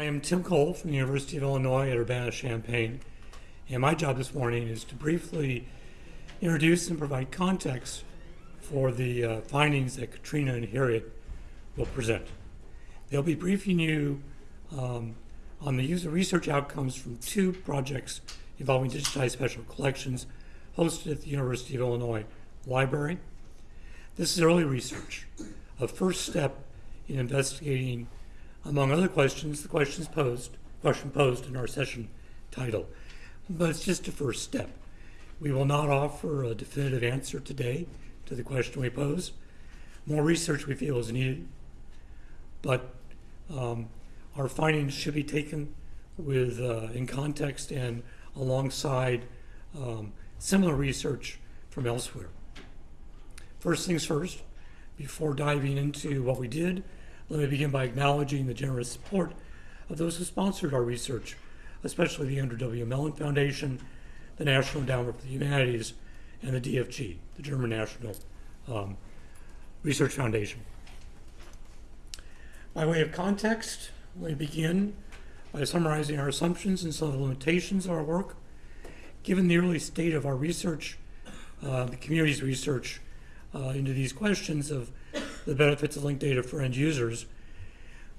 I am Tim Cole from the University of Illinois at Urbana-Champaign, and my job this morning is to briefly introduce and provide context for the uh, findings that Katrina and Harriet will present. They'll be briefing you um, on the user research outcomes from two projects involving digitized special collections hosted at the University of Illinois Library. This is early research, a first step in investigating, among other questions, the questions posed, question posed in our session title. But it's just a first step. We will not offer a definitive answer today to the question we pose. More research we feel is needed, but um, our findings should be taken with uh, in context and alongside um, similar research from elsewhere. First things first, before diving into what we did, let me begin by acknowledging the generous support of those who sponsored our research, especially the Andrew W. Mellon Foundation, the National Endowment for the Humanities, and the DFG, the German National um, Research Foundation. By way of context, let me begin by summarizing our assumptions and some of the limitations of our work. Given the early state of our research, uh, the community's research uh, into these questions of the benefits of linked data for end users,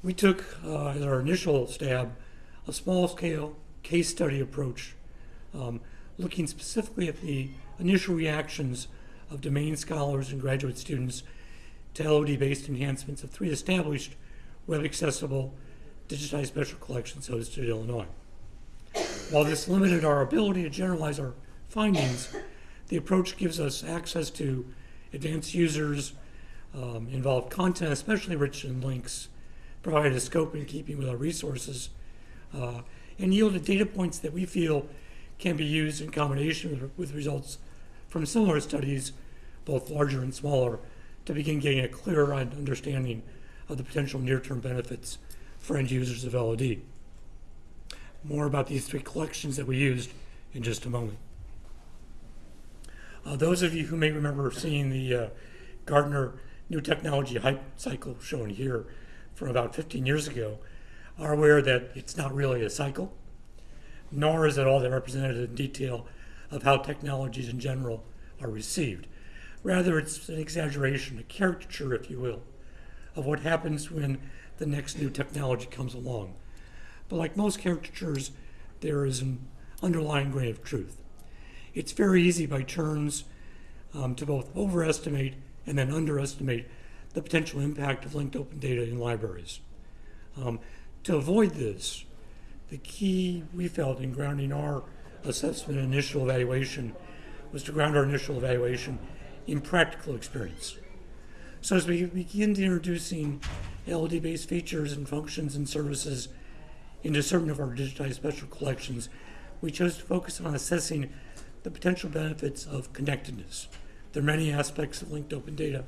we took, uh, as our initial stab, a small-scale case study approach, um, looking specifically at the initial reactions of domain scholars and graduate students to LOD-based enhancements of three established web-accessible digitized special collections hosted in Illinois. While this limited our ability to generalize our findings, the approach gives us access to advanced users, um, involved content, especially rich in links, provided a scope in keeping with our resources, uh, and yielded data points that we feel can be used in combination with, with results from similar studies, both larger and smaller, to begin getting a clearer understanding of the potential near-term benefits for end users of LOD. More about these three collections that we used in just a moment. Uh, those of you who may remember seeing the uh, Gartner New Technology Hype Cycle shown here from about 15 years ago are aware that it's not really a cycle, nor is it all that representative in detail of how technologies in general are received. Rather, it's an exaggeration, a caricature, if you will, of what happens when the next new technology comes along. But like most caricatures, there is an underlying grain of truth. It's very easy by turns um, to both overestimate and then underestimate the potential impact of linked open data in libraries. Um, to avoid this, the key we felt in grounding our assessment and initial evaluation was to ground our initial evaluation in practical experience. So as we begin introducing LD-based features and functions and services into certain of our digitized special collections, we chose to focus on assessing the potential benefits of connectedness. There are many aspects of linked open data.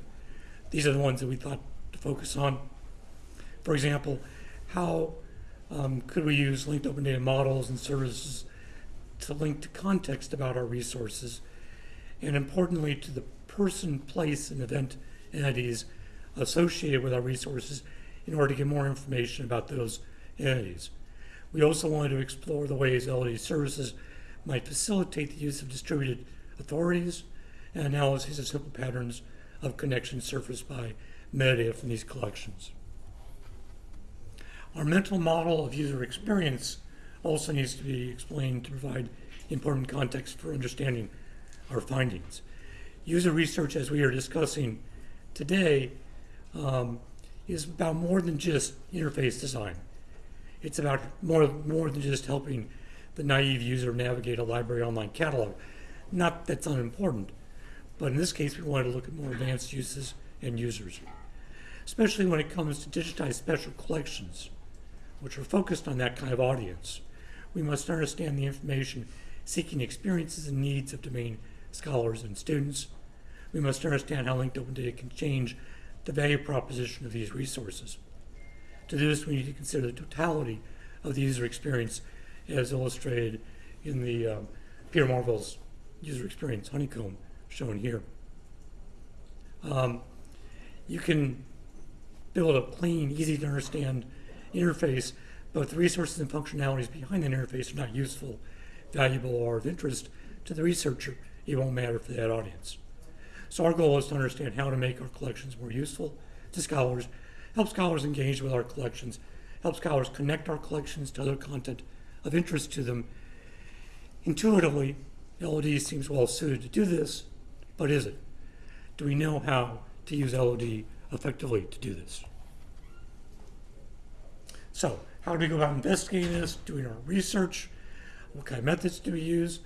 These are the ones that we thought to focus on. For example, how um, could we use linked open data models and services to link to context about our resources, and importantly, to the person, place, and event entities associated with our resources in order to get more information about those entities. We also wanted to explore the ways LOD services might facilitate the use of distributed authorities and analysis of simple patterns of connection surfaced by metadata from these collections. Our mental model of user experience also needs to be explained to provide important context for understanding our findings. User research, as we are discussing today um, is about more than just interface design. It's about more, more than just helping the naive user navigate a library online catalog. Not that's unimportant, but in this case, we wanted to look at more advanced uses and users, especially when it comes to digitized special collections, which are focused on that kind of audience. We must understand the information seeking experiences and needs of domain scholars and students, we must understand how linked open data can change the value proposition of these resources. To do this, we need to consider the totality of the user experience as illustrated in the um, Peter Morville's user experience honeycomb shown here. Um, you can build a clean, easy to understand interface but the resources and functionalities behind the interface are not useful, valuable, or of interest to the researcher, it won't matter for that audience. So our goal is to understand how to make our collections more useful to scholars, help scholars engage with our collections, help scholars connect our collections to other content of interest to them. Intuitively, LOD seems well suited to do this, but is it? Do we know how to use LOD effectively to do this? So, how do we go about investigating this, doing our research? What kind of methods do we use?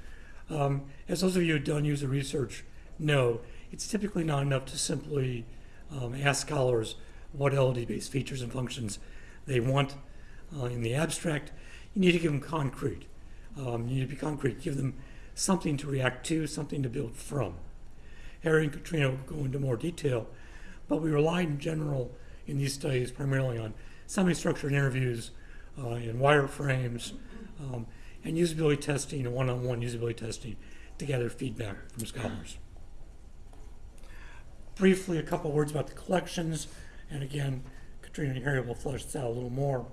Um, as those of you who've done user research know, it's typically not enough to simply um, ask scholars what LOD-based features and functions they want uh, in the abstract. You need to give them concrete. Um, you need to be concrete, give them something to react to, something to build from. Harry and Katrina will go into more detail, but we rely in general in these studies primarily on semi-structured interviews uh, and wireframes um, and usability testing and one-on-one usability testing to gather feedback from scholars. Briefly, a couple words about the collections, and again, Katrina and Harry will flesh this out a little more.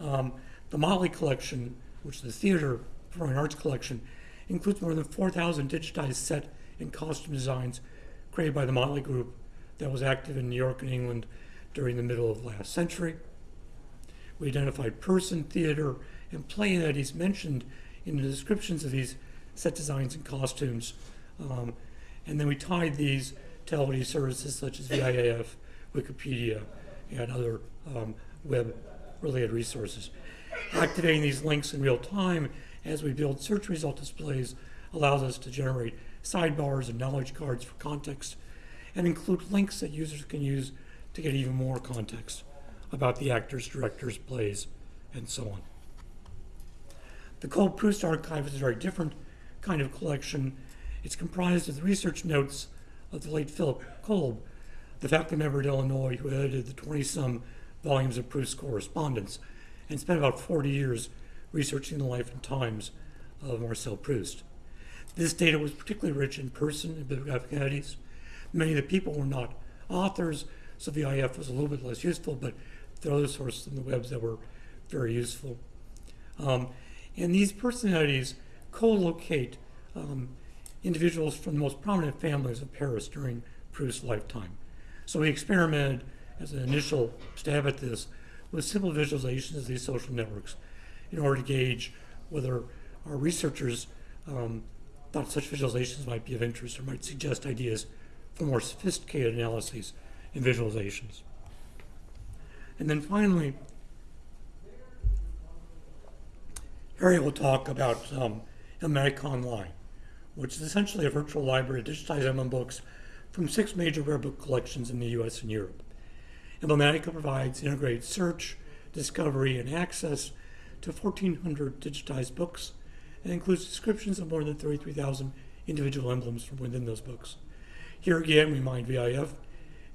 Um, the Motley collection, which is the theater performing arts collection, includes more than 4,000 digitized set and costume designs created by the Motley Group that was active in New York and England during the middle of last century. We identified person, theater, and play entities mentioned in the descriptions of these set designs and costumes. Um, and then we tied these to LOD services such as VIAF, Wikipedia, and other um, web-related resources. Activating these links in real time as we build search result displays allows us to generate sidebars and knowledge cards for context and include links that users can use to get even more context about the actors, directors, plays, and so on. The Kolb Proust Archive is a very different kind of collection. It's comprised of the research notes of the late Philip Kolb, the faculty member at Illinois who edited the 20 some volumes of Proust's correspondence and spent about 40 years researching the life and times of Marcel Proust. This data was particularly rich in person and bibliographic entities. Many of the people were not authors, so VIAF was a little bit less useful, but there are other sources in the webs that were very useful. Um, and these personalities co-locate um, individuals from the most prominent families of Paris during Proust's lifetime. So we experimented as an initial stab at this with simple visualizations of these social networks in order to gauge whether our researchers um, thought such visualizations might be of interest or might suggest ideas for more sophisticated analyses and visualizations. And then finally, Harry will talk about um, Online, which is essentially a virtual library of digitized emblem books from six major rare book collections in the US and Europe. Emblematica provides integrated search, discovery, and access to 1,400 digitized books and includes descriptions of more than 33,000 individual emblems from within those books. Here again, we mine VIAF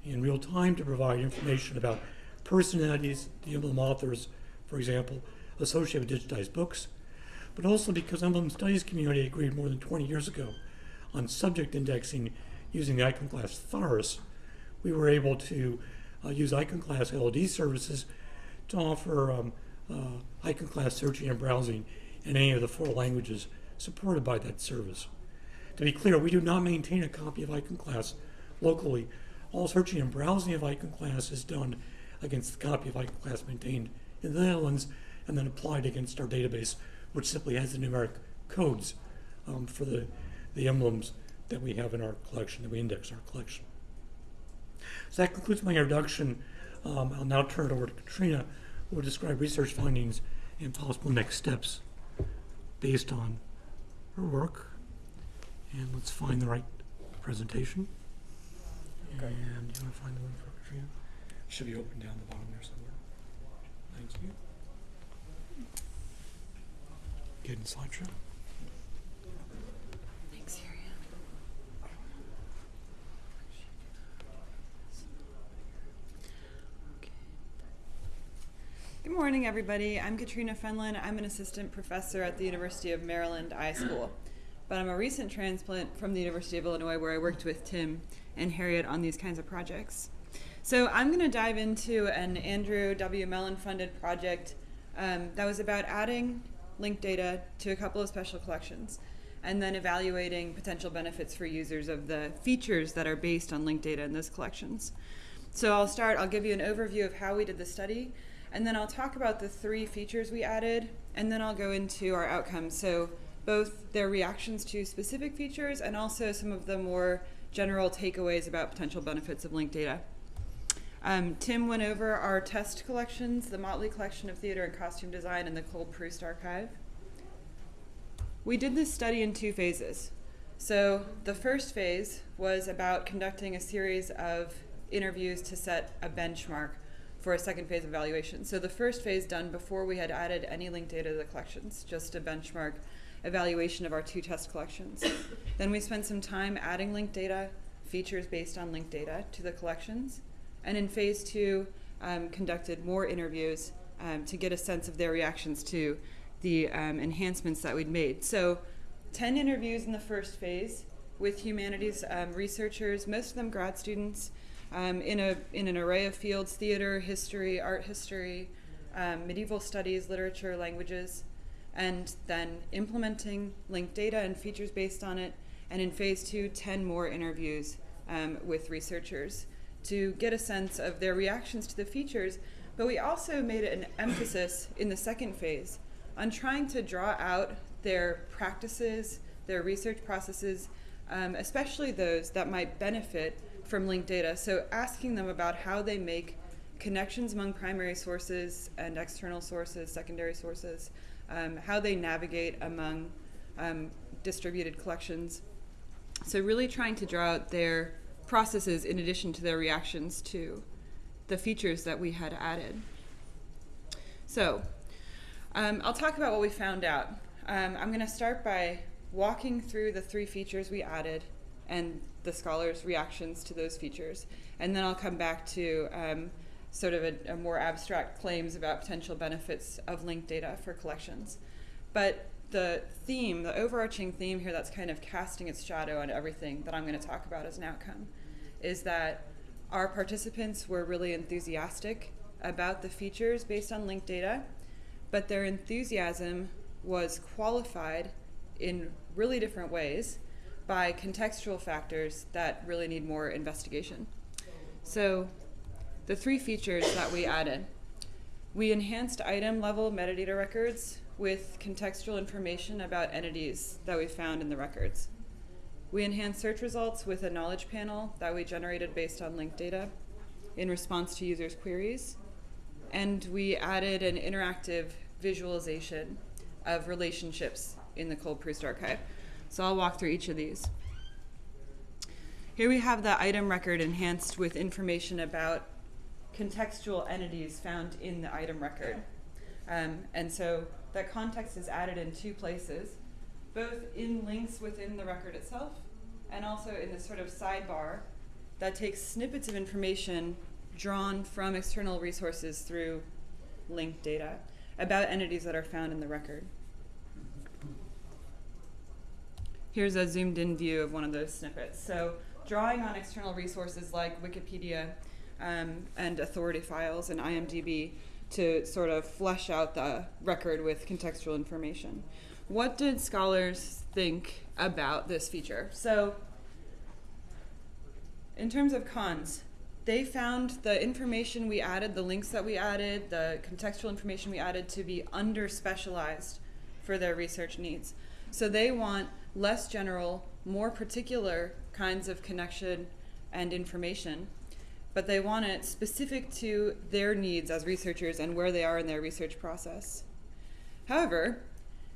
in real time to provide information about personalities, the emblem authors, for example, associated with digitized books, but also because emblem studies community agreed more than 20 years ago on subject indexing using the Iconclass Thesaurus, we were able to uh, use Iconclass LOD services to offer um, uh, Iconclass searching and browsing in any of the four languages supported by that service. To be clear, we do not maintain a copy of Iconclass locally. All searching and browsing of Iconclass is done against the copy of Iconclass maintained in the Netherlands and then applied against our database, which simply has the numeric codes um, for the, the emblems that we have in our collection, that we index our collection. So that concludes my introduction. Um, I'll now turn it over to Katrina, who will describe research findings and possible next steps based on her work. And let's find the right presentation. Okay. And you want to find the one for Katrina? Should be open down the bottom there somewhere. Thank you. Get in slideshow. Good morning, everybody. I'm Katrina Fenlon. I'm an assistant professor at the University of Maryland I School. But I'm a recent transplant from the University of Illinois where I worked with Tim and Harriet on these kinds of projects. So I'm going to dive into an Andrew W. Mellon funded project Um, that was about adding linked data to a couple of special collections and then evaluating potential benefits for users of the features that are based on linked data in those collections. So I'll start, I'll give you an overview of how we did the study, and then I'll talk about the three features we added, and then I'll go into our outcomes. So both their reactions to specific features and also some of the more general takeaways about potential benefits of linked data. Um, Tim went over our test collections, the Motley Collection of Theater and Costume Design and the Kolb-Proust Archive. We did this study in two phases. So the first phase was about conducting a series of interviews to set a benchmark for a second phase evaluation. So the first phase done before we had added any linked data to the collections, just a benchmark evaluation of our two test collections. then we spent some time adding linked data, features based on linked data to the collections. And in phase two, um, conducted more interviews um, to get a sense of their reactions to the um, enhancements that we'd made. So, 10 interviews in the first phase with humanities um, researchers, most of them grad students, um, in, a, in an array of fields theater, history, art history, um, medieval studies, literature, languages, and then implementing linked data and features based on it. And in phase two, 10 more interviews um, with researchers to get a sense of their reactions to the features. But we also made an emphasis in the second phase on trying to draw out their practices, their research processes, um, especially those that might benefit from linked data. So asking them about how they make connections among primary sources and external sources, secondary sources, um, how they navigate among um, distributed collections. So really trying to draw out their processes in addition to their reactions to the features that we had added. So um, I'll talk about what we found out. Um, I'm going to start by walking through the three features we added and the scholars' reactions to those features. And then I'll come back to um, sort of a, a, more abstract claims about potential benefits of linked data for collections. But the theme, the overarching theme here that's kind of casting its shadow on everything that I'm going to talk about as an outcome is that our participants were really enthusiastic about the features based on linked data but their enthusiasm was qualified in really different ways by contextual factors that really need more investigation. So, the three features that we added we enhanced item level metadata records with contextual information about entities that we found in the records. We enhanced search results with a knowledge panel that we generated based on linked data in response to users' queries. And we added an interactive visualization of relationships in the Kolb-Proust archive. So I'll walk through each of these. Here we have the item record enhanced with information about contextual entities found in the item record. Um, and so that context is added in two places, both in links within the record itself and also in this sort of sidebar that takes snippets of information drawn from external resources through linked data about entities that are found in the record. Here's a zoomed in view of one of those snippets. So, drawing on external resources like Wikipedia um, and authority files and IMDb to sort of flesh out the record with contextual information. What did scholars think about this feature? So, in terms of cons, they found the information we added, the links that we added, the contextual information we added to be under specialized for their research needs. So they want less general, more particular kinds of connection and information, but they want it specific to their needs as researchers and where they are in their research process. However,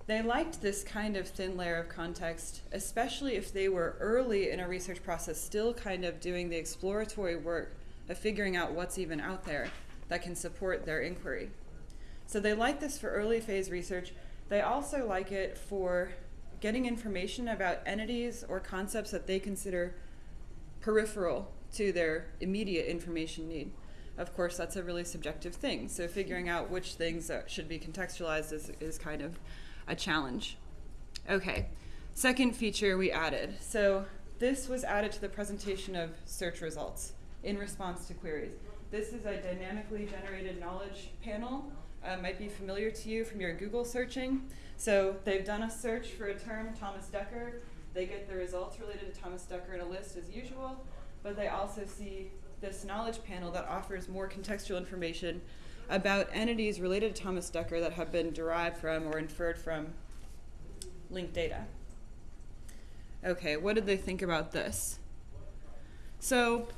they liked this kind of thin layer of context, especially if they were early in a research process, still kind of doing the exploratory work of figuring out what's even out there that can support their inquiry. So they like this for early phase research. They also like it for getting information about entities or concepts that they consider peripheral to their immediate information need. Of course, that's a really subjective thing. So figuring out which things should be contextualized is, is kind of a challenge. Okay, second feature we added. So this was added to the presentation of search results in response to queries. This is a dynamically generated knowledge panel uh, might be familiar to you from your Google searching. So they've done a search for a term, Thomas Dekker. They get the results related to Thomas Dekker in a list as usual, but they also see this knowledge panel that offers more contextual information about entities related to Thomas Dekker that have been derived from or inferred from linked data. Okay, what did they think about this? So,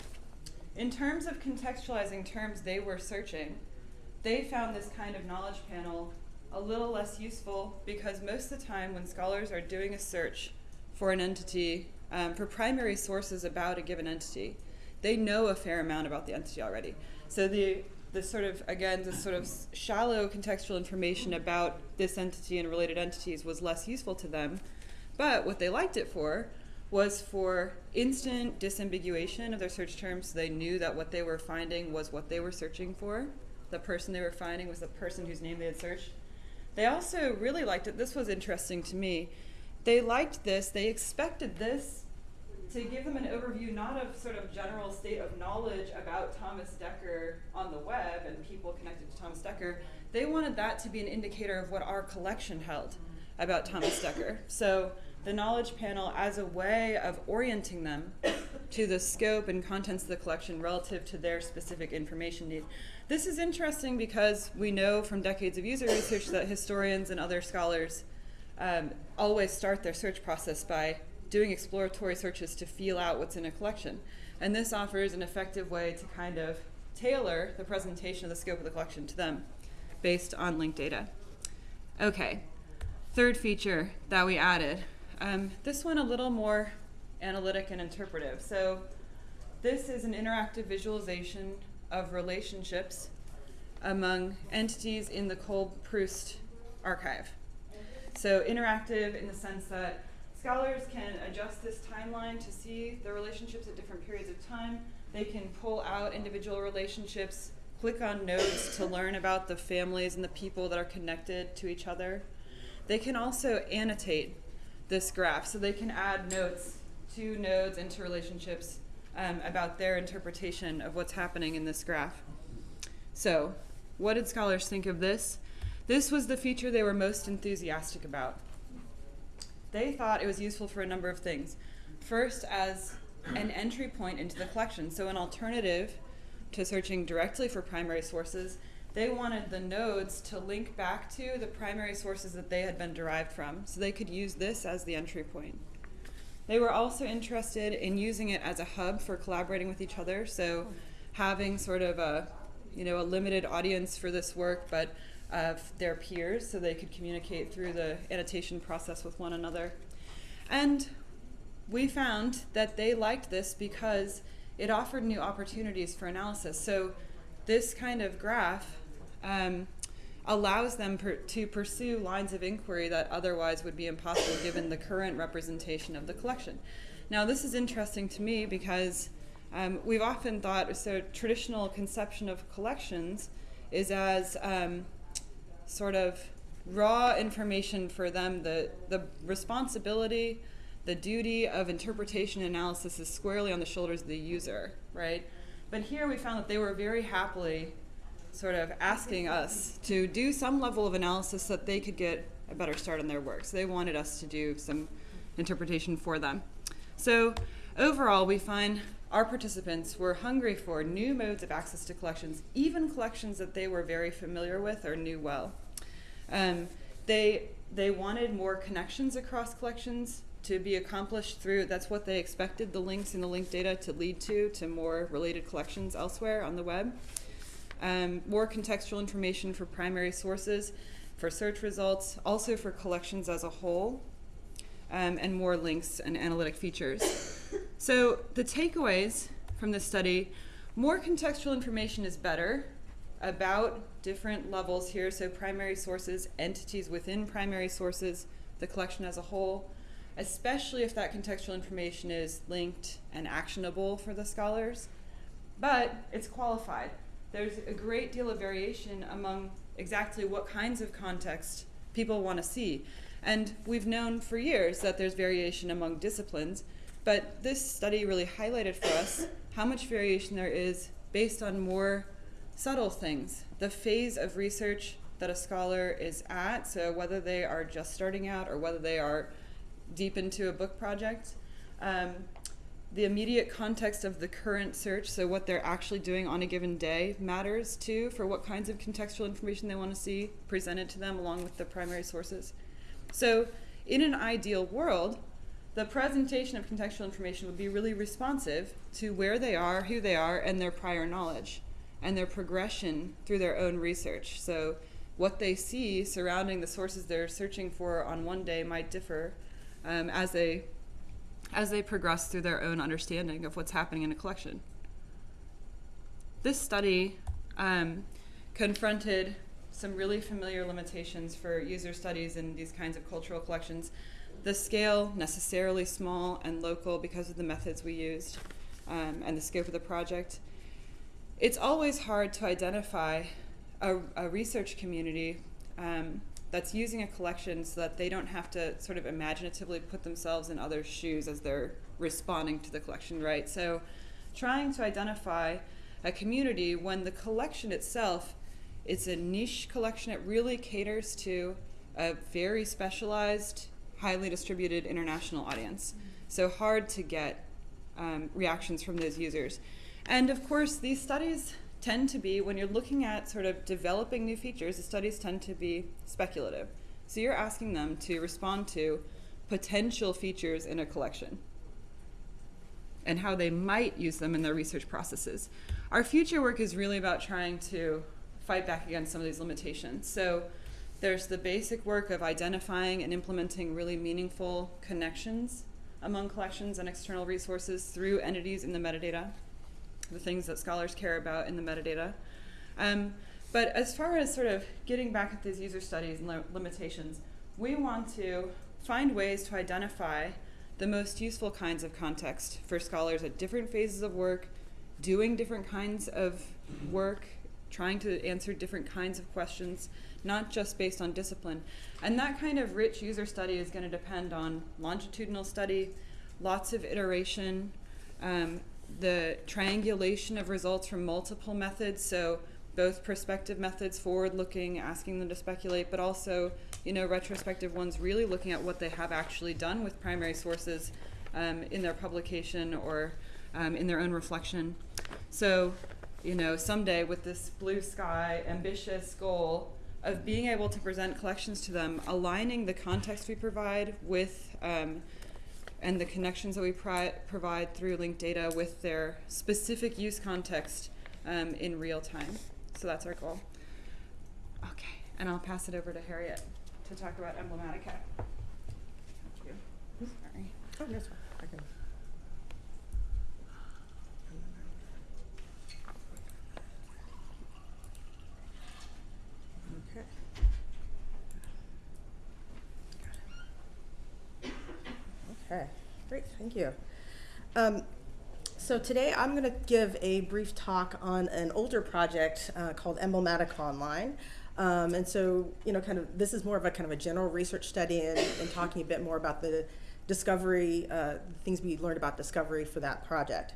in terms of contextualizing terms they were searching, they found this kind of knowledge panel a little less useful because most of the time when scholars are doing a search for an entity, um, for primary sources about a given entity, they know a fair amount about the entity already. So the the sort of again the sort of shallow contextual information about this entity and related entities was less useful to them. But what they liked it for was for instant disambiguation of their search terms. So they knew that what they were finding was what they were searching for. The person they were finding was the person whose name they had searched. They also really liked it. This was interesting to me. They liked this. They expected this to give them an overview not of sort of general state of knowledge about Thomas Dekker on the web and people connected to Thomas Dekker. They wanted that to be an indicator of what our collection held about Thomas Dekker. So the knowledge panel as a way of orienting them to the scope and contents of the collection relative to their specific information need. This is interesting because we know from decades of user research that historians and other scholars um, always start their search process by doing exploratory searches to feel out what's in a collection. And this offers an effective way to kind of tailor the presentation of the scope of the collection to them based on linked data. Okay, third feature that we added. Um, this one a little more analytic and interpretive. So this is an interactive visualization of relationships among entities in the Kolb Proust archive. So interactive in the sense that Scholars can adjust this timeline to see the relationships at different periods of time. They can pull out individual relationships, click on nodes to learn about the families and the people that are connected to each other. They can also annotate this graph, so they can add notes to nodes into relationships um, about their interpretation of what's happening in this graph. So, what did scholars think of this? This was the feature they were most enthusiastic about they thought it was useful for a number of things. First, as an entry point into the collection, so an alternative to searching directly for primary sources, they wanted the nodes to link back to the primary sources that they had been derived from, so they could use this as the entry point. They were also interested in using it as a hub for collaborating with each other, so having sort of a you know a limited audience for this work, but their peers so they could communicate through the annotation process with one another. And we found that they liked this because it offered new opportunities for analysis. So this kind of graph um, allows them per to pursue lines of inquiry that otherwise would be impossible given the current representation of the collection. Now, this is interesting to me because um, we've often thought so traditional conception of collections is as um, sort of raw information for them. The, the responsibility, the duty of interpretation and analysis is squarely on the shoulders of the user, right? But here we found that they were very happily sort of asking us to do some level of analysis so that they could get a better start on their work. So they wanted us to do some interpretation for them. So overall, we find our participants were hungry for new modes of access to collections, even collections that they were very familiar with or knew well. Um, they, they wanted more connections across collections to be accomplished through, that's what they expected the links in the linked data to lead to, to more related collections elsewhere on the web. Um, more contextual information for primary sources, for search results, also for collections as a whole, um, and more links and analytic features. so the takeaways from this study, more contextual information is better about different levels here. So primary sources, entities within primary sources, the collection as a whole, especially if that contextual information is linked and actionable for the scholars. But it's qualified. There's a great deal of variation among exactly what kinds of context people want to see. And we've known for years that there's variation among disciplines, but this study really highlighted for us how much variation there is based on more subtle things, the phase of research that a scholar is at. So whether they are just starting out or whether they are deep into a book project. Um, the immediate context of the current search, so what they're actually doing on a given day, matters too for what kinds of contextual information they want to see presented to them along with the primary sources. So, in an ideal world, the presentation of contextual information would be really responsive to where they are, who they are, and their prior knowledge and their progression through their own research. So, what they see surrounding the sources they're searching for on one day might differ um, as they as they progress through their own understanding of what's happening in a collection. This study um, confronted some really familiar limitations for user studies in these kinds of cultural collections. The scale, necessarily small and local because of the methods we used um, and the scope of the project. It's always hard to identify a, a research community um, that's using a collection so that they don't have to sort of imaginatively put themselves in other shoes as they're responding to the collection, right? So, trying to identify a community when the collection itself it's a niche collection. It really caters to a very specialized, highly distributed international audience. So hard to get um, reactions from those users. And of course, these studies tend to be, when you're looking at sort of developing new features, the studies tend to be speculative. So you're asking them to respond to potential features in a collection and how they might use them in their research processes. Our future work is really about trying to fight back against some of these limitations. So there's the basic work of identifying and implementing really meaningful connections among collections and external resources through entities in the metadata, the things that scholars care about in the metadata. Um, but as far as sort of getting back at these user studies and limitations, we want to find ways to identify the most useful kinds of context for scholars at different phases of work, doing different kinds of work trying to answer different kinds of questions, not just based on discipline. And that kind of rich user study is going to depend on longitudinal study, lots of iteration, um, the triangulation of results from multiple methods. So both prospective methods, forward-looking, asking them to speculate, but also, you know, retrospective ones, really looking at what they have actually done with primary sources um, in their publication or um, in their own reflection. So you know, someday with this blue sky, ambitious goal of being able to present collections to them, aligning the context we provide with um, and the connections that we provide through linked data with their specific use context um, in real time. So that's our goal. Okay, and I'll pass it over to Harriet to talk about Emblematica. Thank you. Sorry. Oh, that's fine. I can. Okay. Okay, great, thank you. Um, so today I'm going to give a brief talk on an older project uh, called Emblematica Online. Um, and so, you know, kind of this is more of a kind of a general research study and, and talking a bit more about the discovery, uh, things we learned about discovery for that project.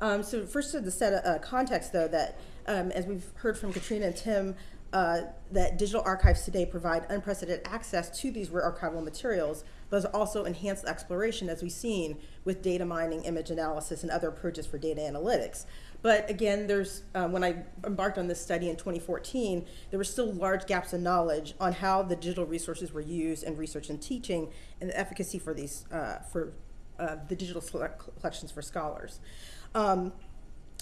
Um, so first to the set of uh, context though that um, as we've heard from Katrina and Tim, uh, that digital archives today provide unprecedented access to these rare archival materials, but also enhanced exploration as we've seen with data mining, image analysis, and other approaches for data analytics. But again, there's um, when I embarked on this study in 2014, there were still large gaps in knowledge on how the digital resources were used in research and teaching, and the efficacy for these uh, for uh, the digital collections for scholars. Um,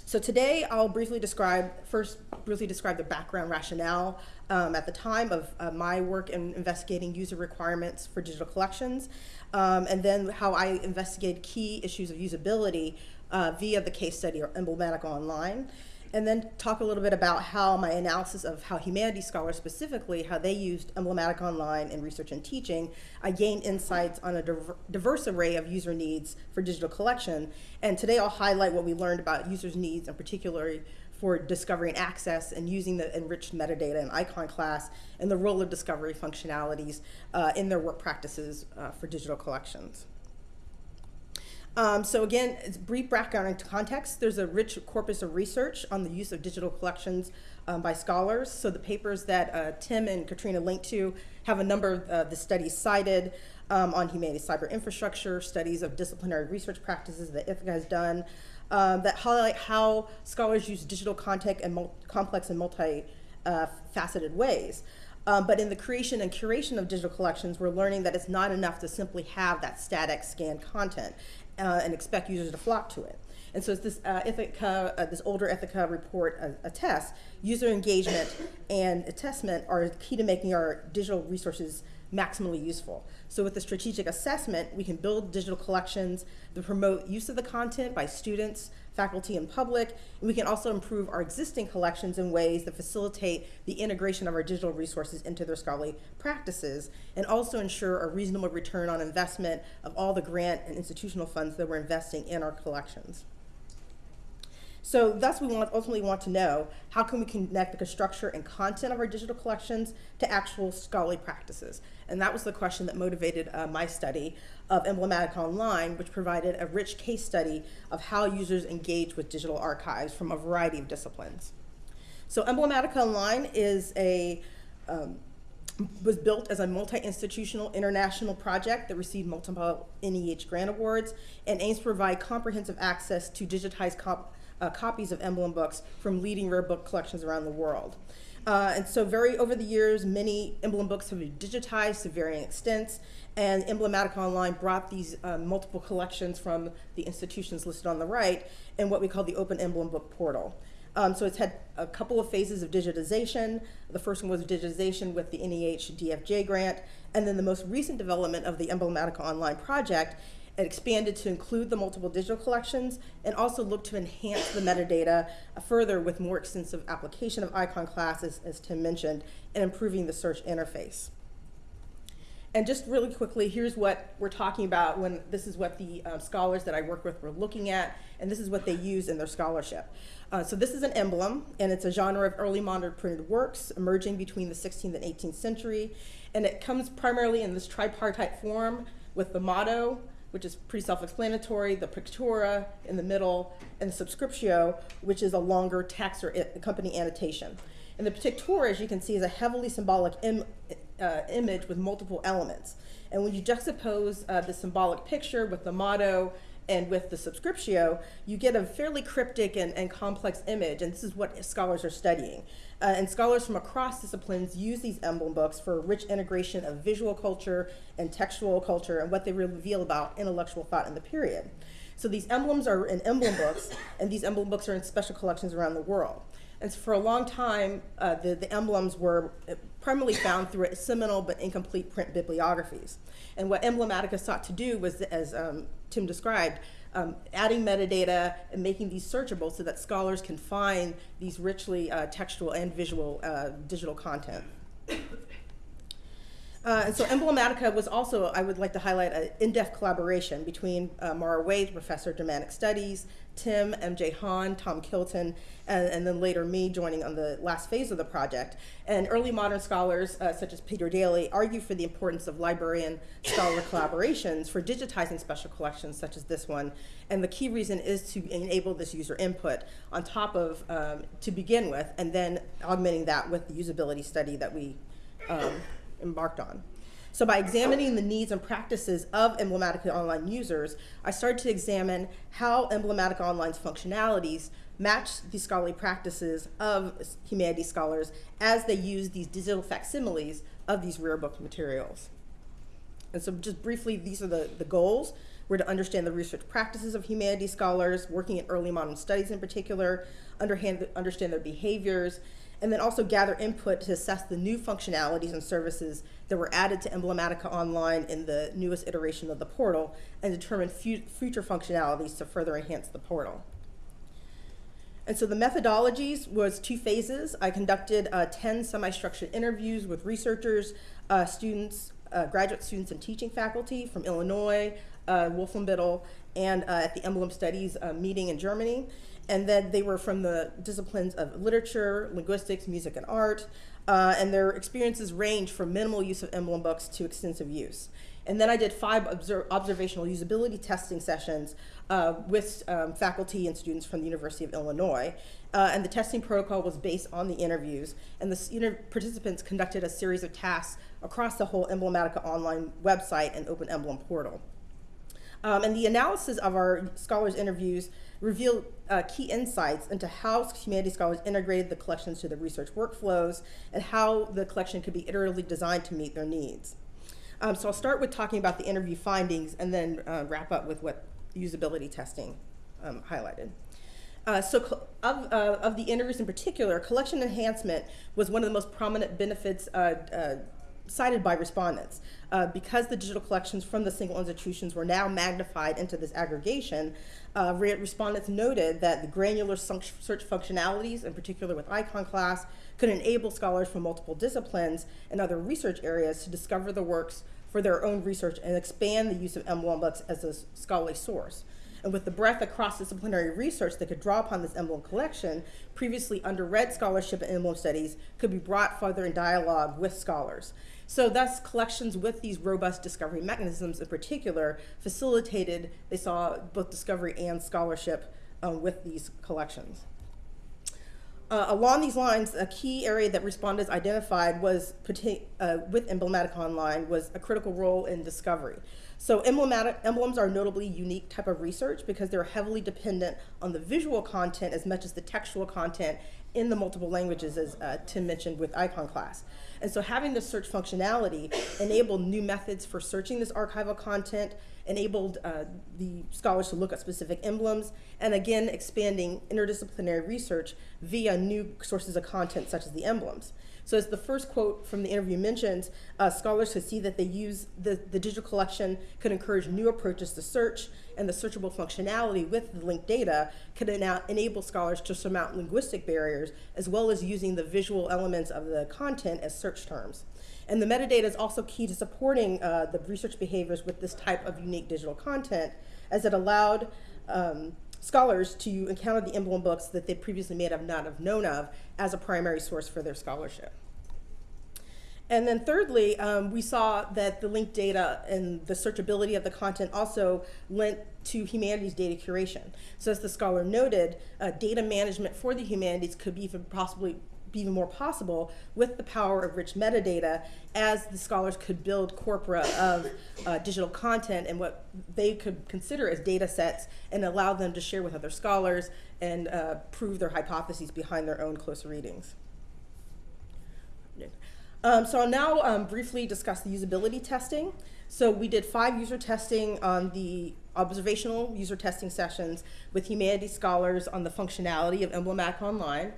so today I'll briefly describe, first briefly describe the background rationale um, at the time of uh, my work in investigating user requirements for digital collections, um, and then how I investigated key issues of usability uh, via the case study or Emblematica Online and then talk a little bit about how my analysis of how humanities scholars specifically, how they used Emblematica Online in research and teaching, I gained insights on a diverse array of user needs for digital collection. And today I'll highlight what we learned about users' needs, and particularly for discovering access and using the enriched metadata and Iconclass and the role of discovery functionalities uh, in their work practices uh, for digital collections. Um, so again, it's brief background and context. There's a rich corpus of research on the use of digital collections um, by scholars. So the papers that uh, Tim and Katrina linked to have a number of uh, the studies cited um, on humanities cyber infrastructure, studies of disciplinary research practices that Ithaka has done um, that highlight how scholars use digital content in complex and multi-faceted ways. Um, but in the creation and curation of digital collections, we're learning that it's not enough to simply have that static scanned content uh, and expect users to flock to it. And so it's this uh, Ithaka, uh, this older Ithaka report uh, attests, user engagement and assessment are key to making our digital resources maximally useful. So with the strategic assessment, we can build digital collections that promote use of the content by students, faculty, and public. And we can also improve our existing collections in ways that facilitate the integration of our digital resources into their scholarly practices and also ensure a reasonable return on investment of all the grant and institutional funds that we're investing in our collections. So thus we want, ultimately want to know how can we connect the structure and content of our digital collections to actual scholarly practices. And that was the question that motivated uh, my study of Emblematica Online, which provided a rich case study of how users engage with digital archives from a variety of disciplines. So Emblematica Online is a um, was built as a multi-institutional international project that received multiple NEH grant awards and aims to provide comprehensive access to digitized cop uh, copies of emblem books from leading rare book collections around the world. Uh, and so very over the years, many emblem books have been digitized to varying extents, and Emblematica Online brought these uh, multiple collections from the institutions listed on the right in what we call the Open Emblem Book Portal. Um, so it's had a couple of phases of digitization. The first one was digitization with the NEH DFG grant, and then the most recent development of the Emblematica Online project expanded to include the multiple digital collections and also looked to enhance the metadata further with more extensive application of Iconclasses, as Tim mentioned, and improving the search interface. And just really quickly, here's what we're talking about when this is what the uh, scholars that I work with were looking at, and this is what they use in their scholarship. Uh, so this is an emblem, and it's a genre of early modern printed works emerging between the 16th and 18th century, and it comes primarily in this tripartite form with the motto, which is pretty self-explanatory, the pictura in the middle, and the subscriptio, which is a longer text or company annotation. And the pictura, as you can see, is a heavily symbolic Im uh, image with multiple elements. And when you juxtapose uh, the symbolic picture with the motto and with the subscriptio, you get a fairly cryptic and, and complex image, and this is what scholars are studying. Uh, and scholars from across disciplines use these emblem books for a rich integration of visual culture and textual culture and what they reveal about intellectual thought in the period. So these emblems are in emblem books, and these emblem books are in special collections around the world. And so for a long time, uh, the, the emblems were primarily found through seminal but incomplete print bibliographies. And what Emblematica sought to do was, as um, Tim described, um, adding metadata and making these searchable so that scholars can find these richly uh, textual and visual uh, digital content. Uh, and so Emblematica was also, I would like to highlight an in-depth collaboration between uh, Mara Wade, professor of Germanic Studies, Tim, MJ Han, Tom Kilton, and, and, then later me joining on the last phase of the project. And early modern scholars, uh, such as Peter Daly, argue for the importance of librarian-scholar collaborations for digitizing special collections such as this one. And the key reason is to enable this user input on top of, um, to begin with, and then augmenting that with the usability study that we um, embarked on. So by examining the needs and practices of Emblematica Online users, I started to examine how Emblematica Online's functionalities match the scholarly practices of humanities scholars as they use these digital facsimiles of these rare book materials. And so just briefly, these are the, the goals. We're to understand the research practices of humanities scholars, working in early modern studies in particular, understand, understand their behaviors, and then also gather input to assess the new functionalities and services that were added to Emblematica Online in the newest iteration of the portal and determine fu future functionalities to further enhance the portal. And so the methodologies was two phases. I conducted uh, 10 semi-structured interviews with researchers, uh, students, uh, graduate students and teaching faculty from Illinois, uh, Wolfenbüttel, and uh, at the Emblem Studies uh, meeting in Germany and then they were from the disciplines of literature, linguistics, music, and art, uh, and their experiences range from minimal use of emblem books to extensive use. And then I did five obser- observational usability testing sessions uh, with um, faculty and students from the University of Illinois. Uh, and the testing protocol was based on the interviews. And the inter- participants conducted a series of tasks across the whole Emblematica online website and Open Emblem portal. Um, and the analysis of our scholars' interviews revealed uh, key insights into how humanities scholars integrated the collections to the research workflows and how the collection could be iteratively designed to meet their needs. Um, so I'll start with talking about the interview findings and then uh, wrap up with what usability testing um, highlighted. Uh, so of, uh, of the interviews in particular, collection enhancement was one of the most prominent benefits uh, uh, cited by respondents. Uh, because the digital collections from the single institutions were now magnified into this aggregation, uh, respondents noted that the granular search functionalities, in particular with Iconclass, could enable scholars from multiple disciplines and other research areas to discover the works for their own research and expand the use of emblem books as a scholarly source. And with the breadth of cross-disciplinary research that could draw upon this emblem collection, previously underread scholarship and emblem studies could be brought further in dialogue with scholars. So thus, collections with these robust discovery mechanisms in particular facilitated, they saw both discovery and scholarship um, with these collections. Uh, along these lines, a key area that respondents identified was uh, with Emblematica Online was a critical role in discovery. So emblematic, emblems are notably unique type of research because they're heavily dependent on the visual content as much as the textual content in the multiple languages, as uh, Tim mentioned with Iconclass. And so having the search functionality enabled new methods for searching this archival content, enabled uh, the scholars to look at specific emblems, and again, expanding interdisciplinary research via new sources of content such as the emblems. So as the first quote from the interview mentions, uh, scholars could see that they use the, the digital collection could encourage new approaches to search, and the searchable functionality with the linked data could ena- enable scholars to surmount linguistic barriers, as well as using the visual elements of the content as search terms. And the metadata is also key to supporting uh, the research behaviors with this type of unique digital content, as it allowed um, scholars to encounter the emblem books that they previously may have not have known of as a primary source for their scholarship. And then thirdly, um, we saw that the linked data and the searchability of the content also lent to humanities data curation. So as the scholar noted, uh, data management for the humanities could be even possibly be even more possible with the power of rich metadata as the scholars could build corpora of uh, digital content and what they could consider as data sets and allow them to share with other scholars and uh, prove their hypotheses behind their own close readings. Um, so I'll now um, briefly discuss the usability testing. So we did five user testing on the observational user testing sessions with humanities scholars on the functionality of Emblematica Online.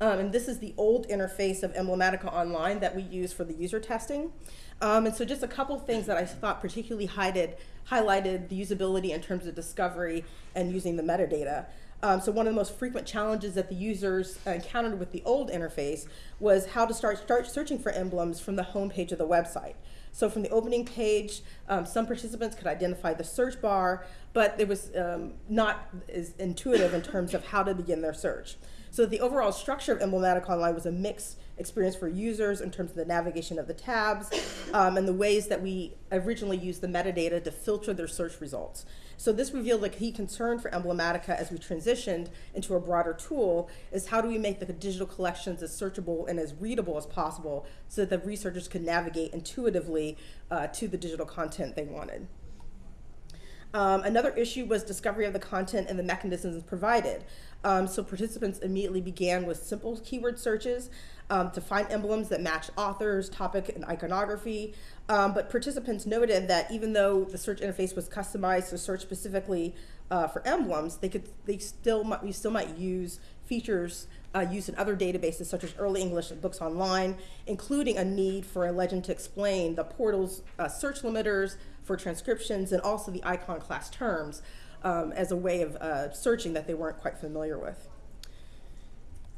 Um, and this is the old interface of Emblematica Online that we use for the user testing. Um, and so just a couple things that I thought particularly highlighted, highlighted the usability in terms of discovery and using the metadata. Um, so one of the most frequent challenges that the users encountered with the old interface was how to start, start searching for emblems from the home page of the website. So from the opening page, um, some participants could identify the search bar, but it was um, not as intuitive in terms of how to begin their search. So the overall structure of Emblematica Online was a mixed experience for users in terms of the navigation of the tabs um, and the ways that we originally used the metadata to filter their search results. So this revealed a key concern for Emblematica as we transitioned into a broader tool is how do we make the digital collections as searchable and as readable as possible so that the researchers could navigate intuitively uh, to the digital content they wanted. Um, another issue was discovery of the content and the mechanisms provided. Um, so participants immediately began with simple keyword searches um, to find emblems that match authors, topic, and iconography. Um, but participants noted that even though the search interface was customized to search specifically uh, for emblems, they could they still might, we still might use features uh, used in other databases such as Early English and Books Online, including a need for a legend to explain the portal's uh, search limiters for transcriptions and also the Iconclass terms um, as a way of uh, searching that they weren't quite familiar with.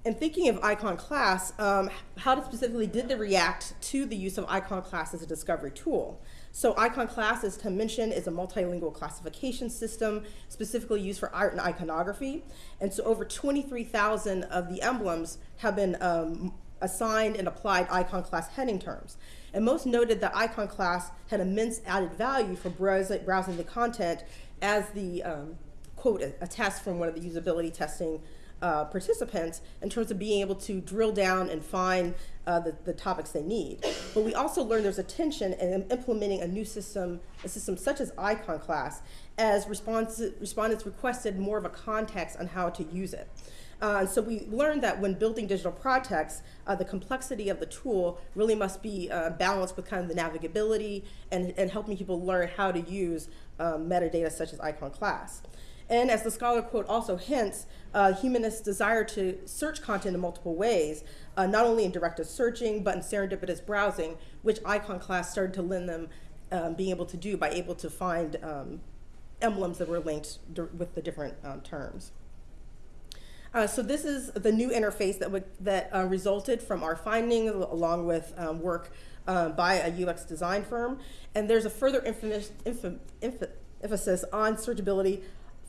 And thinking of Iconclass, um, how specifically did they react to the use of Iconclass as a discovery tool? So Iconclass, as Tim mentioned, is a multilingual classification system specifically used for art and iconography. And so over 23,000 of the emblems have been um, assigned and applied Iconclass heading terms. And most noted that Iconclass had immense added value for browsing, browsing the content as the um, quote, a, a test from one of the usability testing uh, participants in terms of being able to drill down and find uh, the, the topics they need. But we also learned there's a tension in implementing a new system, a system such as Iconclass, as respondents requested more of a context on how to use it. Uh, so we learned that when building digital projects, uh, the complexity of the tool really must be uh, balanced with kind of the navigability and, and helping people learn how to use um, metadata such as Iconclass. And as the scholar quote also hints, uh, humanists desire to search content in multiple ways, uh, not only in directed searching, but in serendipitous browsing, which Iconclass started to lend them um, being able to do by able to find um, emblems that were linked with the different um, terms. Uh, so this is the new interface that, would, that uh, resulted from our findings along with um, work uh, by a UX design firm. And there's a further emphasis, on searchability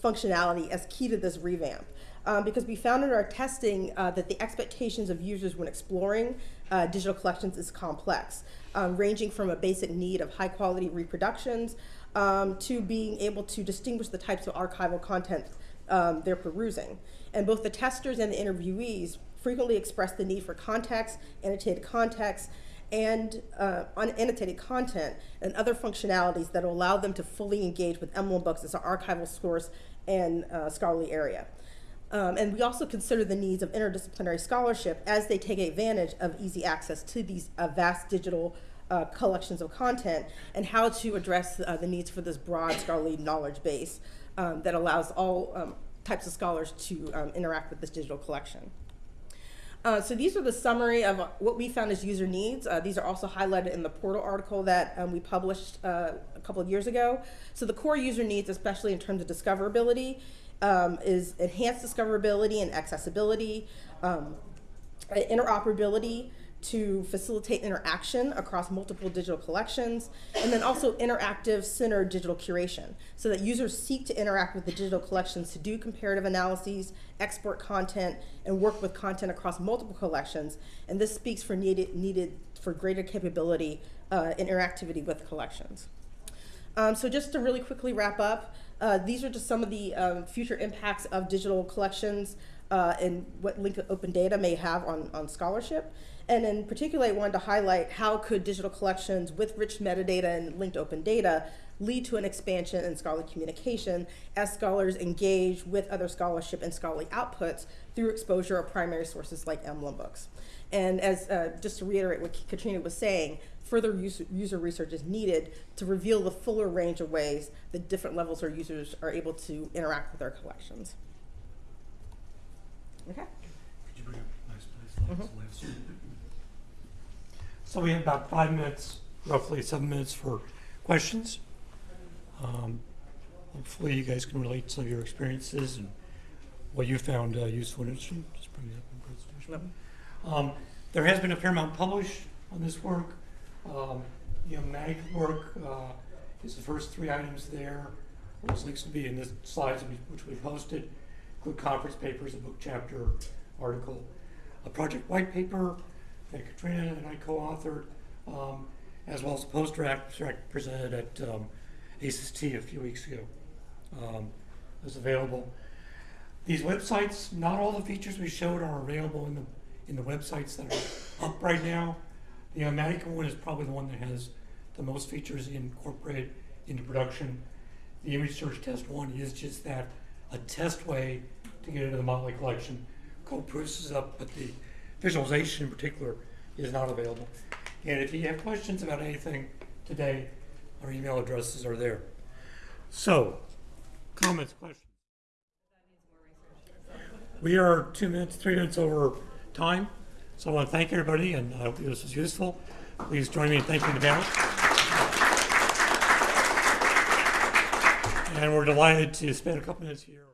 functionality as key to this revamp. Um, because we found in our testing uh, that the expectations of users when exploring uh, digital collections is complex, um, ranging from a basic need of high quality reproductions um, to being able to distinguish the types of archival content um, they're perusing. And both the testers and the interviewees frequently express the need for context, annotated context, and uh, unannotated content and other functionalities that allow them to fully engage with Emblem Books as an archival source and uh, scholarly area. Um, and we also consider the needs of interdisciplinary scholarship as they take advantage of easy access to these uh, vast digital uh, collections of content and how to address uh, the needs for this broad scholarly knowledge base um, that allows all um, types of scholars to um, interact with this digital collection. Uh, so these are the summary of what we found as user needs. Uh, these are also highlighted in the portal article that um, we published uh, a couple of years ago. So the core user needs, especially in terms of discoverability, um, is enhanced discoverability and accessibility, um, interoperability, to facilitate interaction across multiple digital collections, and then also interactive centered digital curation, so that users seek to interact with the digital collections to do comparative analyses, export content, and work with content across multiple collections. And this speaks for needed, needed for greater capability uh, interactivity with collections. Um, so just to really quickly wrap up, uh, these are just some of the um, future impacts of digital collections uh, and what linked open data may have on, on scholarship. And in particular, I wanted to highlight how could digital collections with rich metadata and linked open data lead to an expansion in scholarly communication as scholars engage with other scholarship and scholarly outputs through exposure of primary sources like emblem books. And as uh, just to reiterate what Katrina was saying, further user, user research is needed to reveal the fuller range of ways that different levels of users are able to interact with our collections. Okay. Could you bring up nice, nice slides, last So we have about five minutes, roughly seven minutes for questions. Um, hopefully you guys can relate some of your experiences and what you found uh, useful and interesting. Just bring it up in presentation. Um, there has been a fair amount published on this work. Um, the Matic work uh, is the first three items there. Those links will be in the slides which we posted include conference papers, a book chapter, article, a project white paper that Katrina and I co-authored, um, as well as a poster abstract presented at um, a few weeks ago. Um, is available. These websites, not all the features we showed are available in the in the websites that are up right now. The Omatica one is probably the one that has the most features incorporated into production. The image search test one is just that a test way to get into the Motley collection. Kolb-Proust is up, but the visualization in particular is not available. And if you have questions about anything today, our email addresses are there. So, comments, questions? We are two minutes, three minutes over time. So I want to thank everybody and I hope this was useful. Please join me in thanking the panel. And we're delighted to spend a couple minutes here.